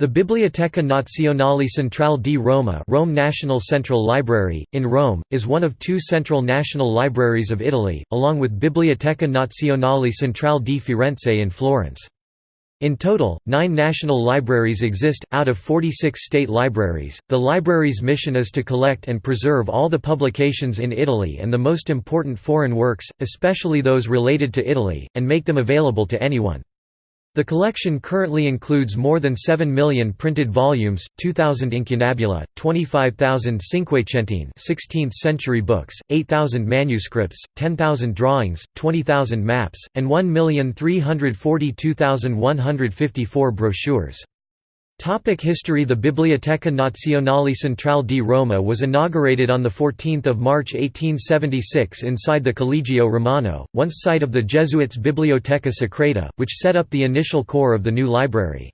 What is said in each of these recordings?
The Biblioteca Nazionale Centrale di Roma Rome National Central Library, in Rome, is one of two central national libraries of Italy, along with Biblioteca Nazionale Centrale di Firenze in Florence. In total, nine national libraries exist, out of 46 state libraries. The library's mission is to collect and preserve all the publications in Italy and the most important foreign works, especially those related to Italy, and make them available to anyone. The collection currently includes more than 7 million printed volumes, 2,000 incunabula, 25,000 cinquecentine 16th century books, 8,000 manuscripts, 10,000 drawings, 20,000 maps, and 1,342,154 brochures. Topic history The Biblioteca Nazionale Centrale di Roma was inaugurated on 14 March 1876 inside the Collegio Romano, once site of the Jesuits' Biblioteca Secreta, which set up the initial core of the new library.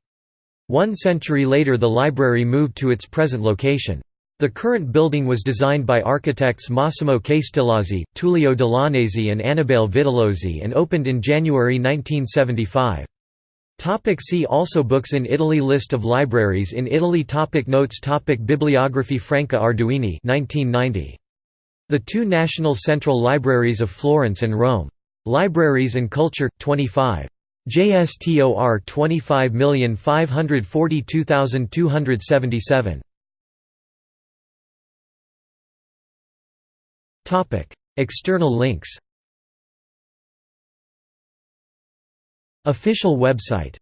One century later the library moved to its present location. The current building was designed by architects Massimo Castellazzi, Tullio Dell'Anese and Annibale Vitellozzi and opened in January 1975. Topic see also Books in Italy List of libraries in Italy topic Notes topic Bibliography Franca Arduini 1990. The two National Central Libraries of Florence and Rome. Libraries and Culture, 25. JSTOR 25542277. External links Official website